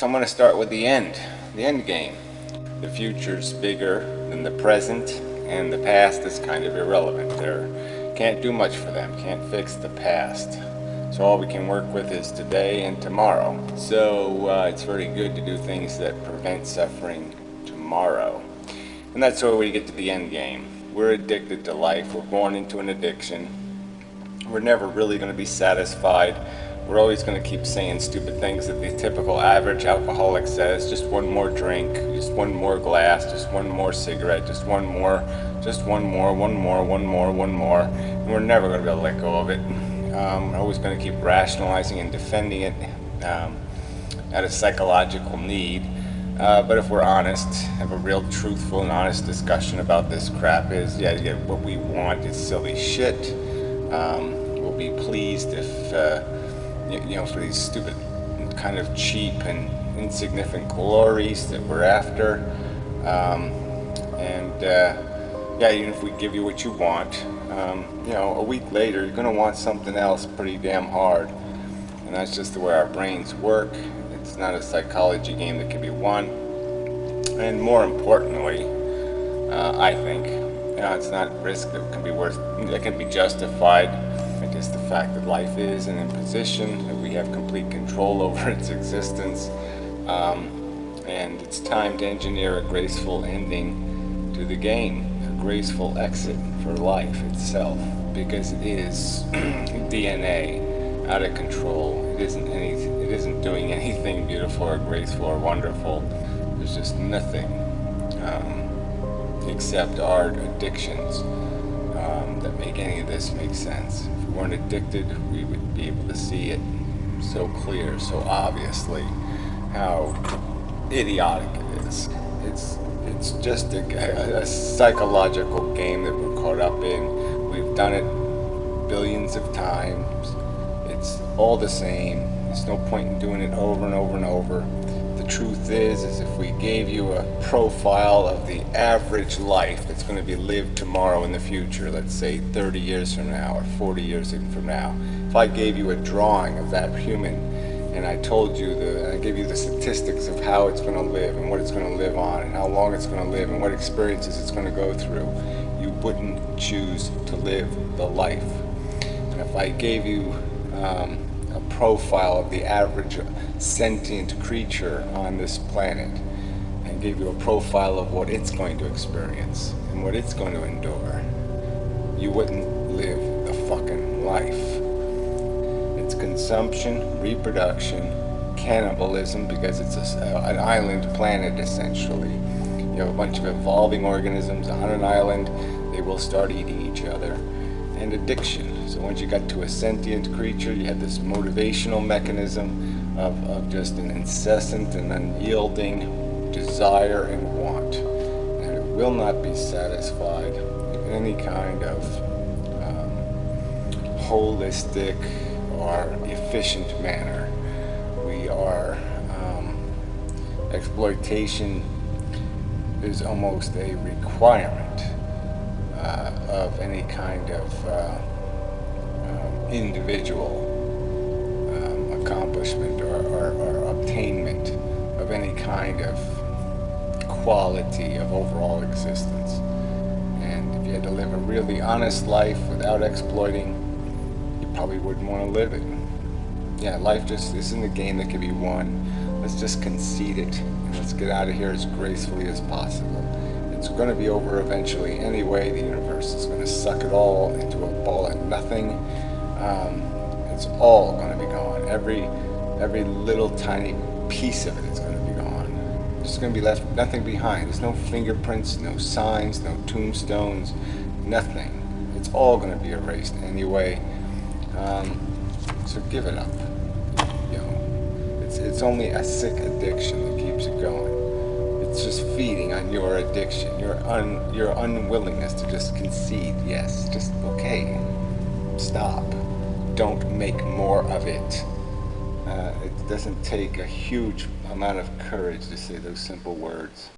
So I'm going to start with the end, the end game. The future's bigger than the present, and the past is kind of irrelevant. There can't do much for them, can't fix the past. So all we can work with is today and tomorrow. So uh, it's very good to do things that prevent suffering tomorrow. And that's where we get to the end game. We're addicted to life. We're born into an addiction. We're never really going to be satisfied. We're always going to keep saying stupid things that the typical average alcoholic says. Just one more drink, just one more glass, just one more cigarette, just one more, just one more, one more, one more, one more. And we're never going to be able to let go of it. Um, we're always going to keep rationalizing and defending it um, out of psychological need. Uh, but if we're honest, have a real truthful and honest discussion about this crap is, yeah, yeah what we want is silly shit. Um, we'll be pleased if uh, you know, for these stupid, kind of cheap and insignificant glories that we're after. Um, and uh, yeah, even if we give you what you want, um, you know, a week later you're going to want something else pretty damn hard. And that's just the way our brains work. It's not a psychology game that can be won. And more importantly, uh, I think, you know, it's not risk that can be worth, that can be justified is the fact that life is an imposition, that we have complete control over its existence, um, and it's time to engineer a graceful ending to the game, a graceful exit for life itself, because it is DNA out of control. It isn't any, it isn't doing anything beautiful or graceful or wonderful. There's just nothing um, except our addictions um, that make any of this make sense If we weren't addicted, we would be able to see it so clear, so obviously, how idiotic it is. It's it's just a, a, psychological game that we're caught up in. We've done it billions of times. It's all the same. There's no point in doing it over and over and over truth is, is if we gave you a profile of the average life that's going to be lived tomorrow in the future, let's say 30 years from now or 40 years from now, if I gave you a drawing of that human and I told you the, I gave you the statistics of how it's going to live and what it's going to live on and how long it's going to live and what experiences it's going to go through, you wouldn't choose to live the life. And if I gave you um, a profile of the average sentient creature on this planet and give you a profile of what it's going to experience and what it's going to endure, you wouldn't live a fucking life. It's consumption, reproduction, cannibalism because it's a, uh, an island planet essentially. You have a bunch of evolving organisms on an island, they will start eating each other and addiction. So once you got to a sentient creature, you had this motivational mechanism of, of just an incessant and unyielding desire and want. And it will not be satisfied in any kind of um, holistic or efficient manner. We are, um, exploitation is almost a requirement of any kind of uh, um, individual um, accomplishment or, or, or obtainment of any kind of quality of overall existence. And if you had to live a really honest life without exploiting, you probably wouldn't want to live it. Yeah, life just isn't a game that can be won. Let's just concede it let's get out of here as gracefully as possible. It's going to be over eventually anyway. The universe is going to suck it all into a ball of nothing. Um, it's all going to be gone. Every, every little tiny piece of it is going to be gone. There's going to be left nothing behind. There's no fingerprints, no signs, no tombstones, nothing. It's all going to be erased anyway. Um, so give it up. You know, it's, it's only a sick addiction that keeps it going it's just feeding on your addiction, your un, your unwillingness to just concede, yes, just okay, stop, don't make more of it. Uh, it doesn't take a huge amount of courage to say those simple words.